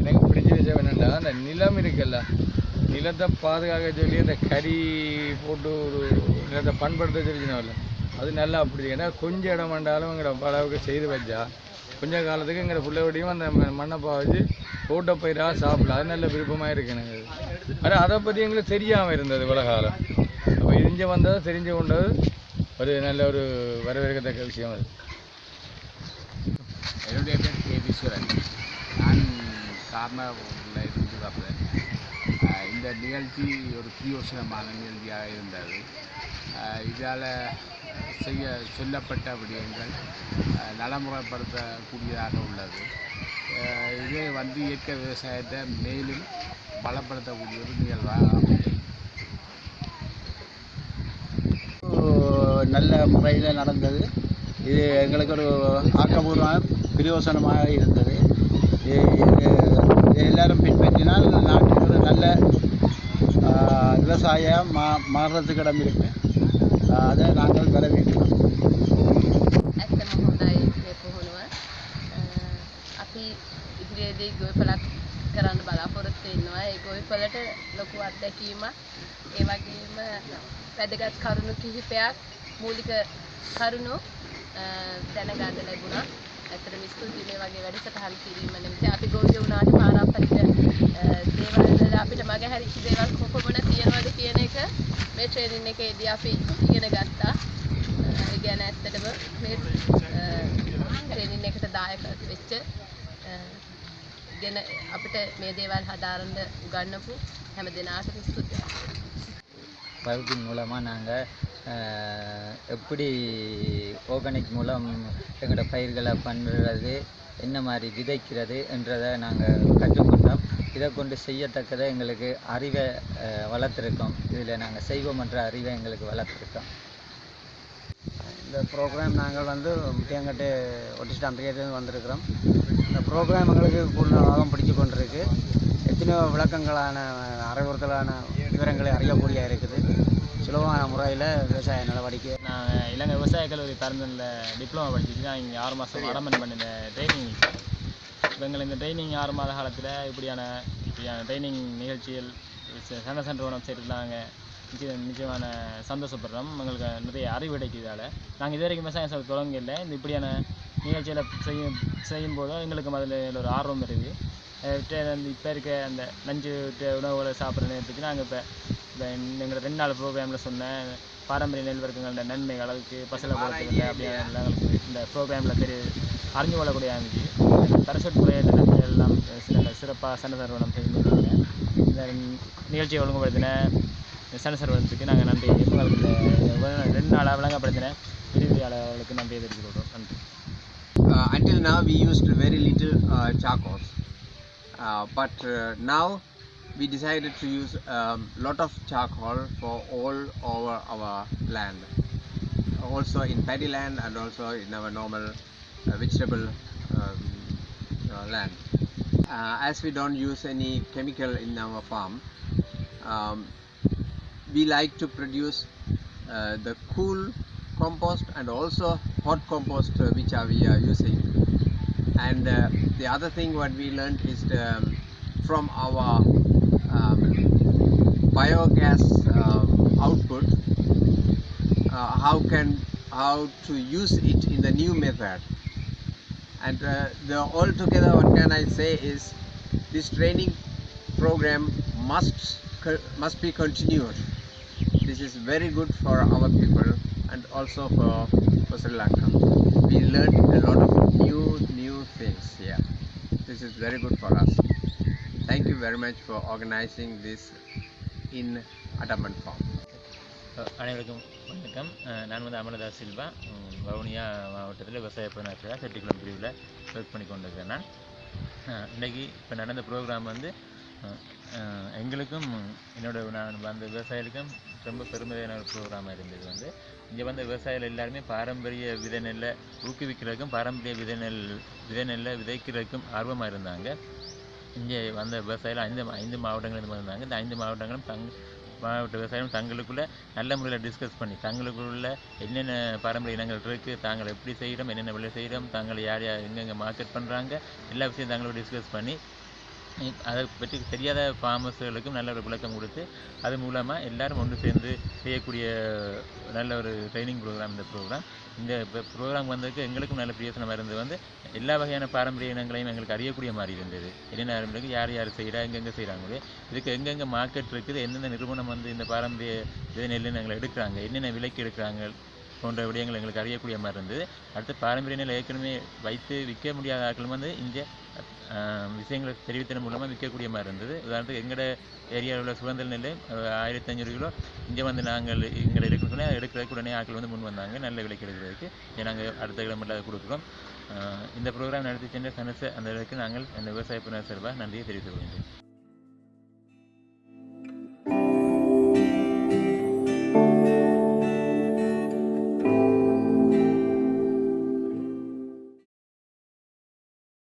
எனக்கு பிடிச்ச விஷயம் என்னென்னா அந்த நிலம் இருக்குல்ல நிலத்தை பாதுகாக்க சொல்லி அந்த கறி போட்டு ஒரு நிலத்தை பண்படுத்த சொல்லிச்சினோம்ல அது நல்லா அப்படி ஏன்னா கொஞ்சம் இடம் வேண்டாலும் எங்களை அளவுக்கு செய்து வச்சா கொஞ்ச காலத்துக்கு எங்களை பிள்ளையோடையும் அந்த மண்ணப்பா மண்ணை பாவச்சு தோட்ட பயிராக சாப்பிடலாம் அது நல்ல விருப்பமாக இருக்கு எனக்கு. ஆனால் அதை பற்றி எங்களுக்கு தெரியாமல் இருந்தது இவ்வளோ காலம். அப்போ இங்கே வந்தது தெரிஞ்சு கொண்டது. ஒரு நல்ல ஒரு வரவேற்கத்தக்க விஷயம் அது. என்னுடைய பேர் கே நான் கார்னரில் இருந்து வர்றேன் இந்த நிகழ்ச்சி ஒரு பிரியோசனமான நிகழ்ச்சியாக இருந்தது. இதால் செய்ய சொல்லப்பட்ட விடயங்கள் நடைமுறைப்படுத்தக்கூடியதாக உள்ளது. இதே இது வந்து இயற்கை விவசாயத்தை மேலும் பலப்படுத்தக்கூடிய ஒரு நிகழ்வாக நல்ல முறையில் நடந்தது. இது எங்களுக்கு ஒரு ஆக்கபூர்வமான பிரயோசனமாக இருந்தது. எல்லாரும் பின்பற்றினால் நாட்டுக்கு ஒரு நல்ல ஆஹ், விவசாயம் மா மாறுறதுக்கு இடம் அதை நாங்கள் வரவேற்கிறோம் ඇත්තම හොඳයි මේ පුහුණුව අ, අපි ඉදිරියේදී ගොවිපලක් කරන්න බලාපොරොත්තු වෙනවා ඒ ගොවිපලට ලොකු අත්දැකීමක් ඒ වගේම වැදගත් කරුණු කිහිපයක් මූලික කරුණු අ, දැනගන්න ලැබුණා ඇත්තටම ස්තුතියි මේ වගේ වැඩසටහන් කිරීම නිමිති අපි ගොවිය වුණාට පාරම්පරික අ, දේවල් වල අපිට මගහැරිච්ච දේවල් කොපමණ තියෙනවද කියන එක මේ ට්‍රේනින් එකේදී අපි ඉගෙන ගත්තා ඒ ගැන ඇත්තටම මේ ට්‍රේනින් එකට දායක වෙච්ච අ, ඉගෙන අපිට මේ දේවල් හදාරන්න උගන්වපු හැම දෙනාටම ස්තුතියි. வகுப்பின் மூலமாக நாங்கள் எப்படி ஆர்கானிக் மூலம் எங்களோட பயிர்களை பண்ணுறது என்ன மாதிரி விதைக்கிறது என்றதை நாங்கள் கற்றுக்கொண்டோம் இதை கொண்டு செய்யத்தக்கதை எங்களுக்கு அறிவை வளர்த்துருக்கோம். இதில் நாங்கள் செய்வோம் என்ற அறிவை எங்களுக்கு வளர்த்துருக்கோம். இந்த ப்ரோக்ராம் நாங்கள் வந்து முட்டியங்கட்டு ஒட்டிஸ்ட் அம்பிகையிலேருந்து வந்திருக்கிறோம். இந்த ப்ரோக்ராம் எங்களுக்கு பூர்ணமாக பிடிச்சு கொண்டிருக்கு. எத்தனையோ விளக்கங்களான அறிவுறுத்தலான விவரங்களை அறியக்கூடிய இருக்குது. சுலபமான முறையில் விவசாய நடவடிக்கை. நான் இலங்கை விவசாய கல்லூரி பரந்தனில் டிப்ளமோ படிச்சுட்டு நான் இங்கே ஆறு மாதம் அடமன் பண்ணின ட்ரைனிங் இப்போ எங்களுக்கு இந்த ட்ரைனிங் ஆறு மாத காலத்தில் இப்படியான இப்படியான ட்ரைனிங் நிகழ்ச்சிகள் சண்டை சென்ற உணவு நாங்கள் நிச்சயம் நிச்சயமான சந்தோஷப்படுறோம். எங்களுக்கு நிறைய அறிவு கிடைக்கிறதால நாங்கள் இது வரைக்கும் விவசாயம் செய்ய தொடங்கல. இந்த இப்படியான நிகழ்ச்சிகளை செய்யும் செய்யும்போது எங்களுக்கு அதில் ஒரு ஆர்வம் இருக்குது இப்போ இருக்க அந்த நஞ்சு உணவுகளை சாப்பிட்ற நேரத்துக்கு நாங்கள் இப்போ இப்போ எங்களை ரெண்டு நாள் ப்ரோக்ராமில் சொன்ன பாரம்பரிய நெல் வர்க்கங்களோட நன்மைகள் அதுக்கு பசலை போடுறதுக்கு அப்படியே இந்த ப்ரோக்ராமில் தெரிய அறிஞ்சு கொள்ளக்கூடிய அமைச்சு பரிசுட் முறையில் நன்மைகள் எல்லாம் சில சிறப்பாக சண்டை சர்வனம் செய்திருக்காங்க இந்த நிகழ்ச்சியை ஒழுங்குபடுத்தின சண்டை சர்வனத்துக்கு நாங்கள் நன்றி உங்களுக்கு இந்த ரெண்டு நாளாக விளங்கப்படுத்தின விரிவியாளர்களுக்கு நன்றி தெரிவிக்கிறோம் நன்றி uh, until now we used very little uh, charcoals uh, but uh, now we decided to use a um, lot of charcoal for all over our land also in paddy land and also in our normal uh, vegetable um, land. Uh, as we don't use any chemical in our farm um, we like to produce uh, the cool compost and also hot compost uh, which are we are using. And uh, the other thing what we learned is the, um, from our um, biogas um, output uh, how can how to use it in the new method and uh, the altogether what can I say is this training program must must be continued this is very good for our people and also for, for Sri Lanka. We learned a lot of new new things here. This is very good for us. Thank you very much for organizing this in Ataman Farm. அனைவருக்கும் வணக்கம். நான் வந்து அமலதாஸ் சில்வா. வவுனியா மாவட்டத்தில் விவசாய பதினாறு செட்டிக்குளம் பிரிவில் work பண்ணி கொண்டிருக்கேன் நான். இன்றைக்கி இப்போ நடந்த ப்ரோக்ராம் வந்து எங்களுக்கும் என்னோட நான் வந்த விவசாயிகளுக்கும் ரொம்ப பெருமையான ஒரு ப்ரோக்ராமாக இருந்தது வந்து இங்கே வந்த விவசாயிகள் எல்லாருமே பாரம்பரிய விதை நெல்லை ஊக்குவிக்கிறதுக்கும் பாரம்பரிய விதை நெல் விதை நெல்லை விதைக்கிறதுக்கும் ஆர்வமாக இருந்தாங்க. இங்கே வந்த விவசாயிகள் ஐந்து ஐந்து மாவட்டங்களிலிருந்து வந்தாங்க இந்த ஐந்து மாவட்டங்களும் பங்கு மாவட்ட விவசாயிகளும் தங்களுக்குள்ள நல்ல முறையில் டிஸ்கஸ் பண்ணி தங்களுக்குள்ள என்னென்ன பாரம்பரிய இனங்கள் இருக்குது தாங்கள் எப்படி செய்கிறோம் என்னென்ன விலை செய்கிறோம் தாங்கள் யார் யார் எங்கெங்கே மார்க்கெட் பண்ணுறாங்க எல்லா விஷயம் தங்களோட டிஸ்கஸ் பண்ணி அதை பற்றி தெரியாத ஃபார்மர்ஸ்களுக்கும் நல்ல ஒரு விளக்கம் கொடுத்து அது மூலமாக எல்லாரும் ஒன்று சேர்ந்து செய்யக்கூடிய நல்ல ஒரு ட்ரைனிங் ப்ரோக்ராம் இந்த ப்ரோக்ராம் இந்த ப்ரோக்ராம் வந்ததுக்கு எங்களுக்கும் நல்ல பிரயோசனமாக இருந்தது. வந்து எல்லா வகையான பாரம்பரிய இனங்களையும் எங்களுக்கு அறியக்கூடிய மாதிரி இருந்தது. என்னென்ன யார் யார் செய்கிறா எங்கெங்கே செய்கிறாங்களே இதுக்கு எங்கெங்கே மார்க்கெட் இருக்குது? எந்தெந்த நிறுவனம் வந்து இந்த பாரம்பரிய நெல் இனங்களை எடுக்கிறாங்க? என்னென்ன விலைக்கு எடுக்கிறாங்க? போன்ற விடயங்கள் எங்களுக்கு அறியக்கூடிய மாதிரி இருந்தது. அடுத்து பாரம்பரிய நிலை ஏற்கனவே வைத்து விற்க முடியாத ஆட்களும் வந்து இங்கே விஷயங்களை தெரிவித்ததன் மூலமாக விற்கக்கூடிய மாதிரி இருந்தது. உதாரணத்துக்கு எங்களோட ஏரியாவில் உள்ள சுதந்திர நெல் ஆயிரத்தி ஐநூறு கிலோ. இங்கே வந்து நாங்கள் எங்களை எடுக்கணும்னு எடுக்கிறதுக்கு உடனே ஆட்கள் வந்து முன் வந்தாங்க. நல்ல விலைக்கு எடுக்கிறதுக்கு. இங்கே நாங்கள் அடுத்த கிலோமீட்டர் அதை கொடுக்குறோம். இந்த ப்ரோக்ராம் நடத்தி சென்ற சனச அந்த அளவுக்கு நாங்கள் அந்த விவசாய புனர் சார்பாக நன்றியை தெரிவித்துக் கொள்கின்றேன்.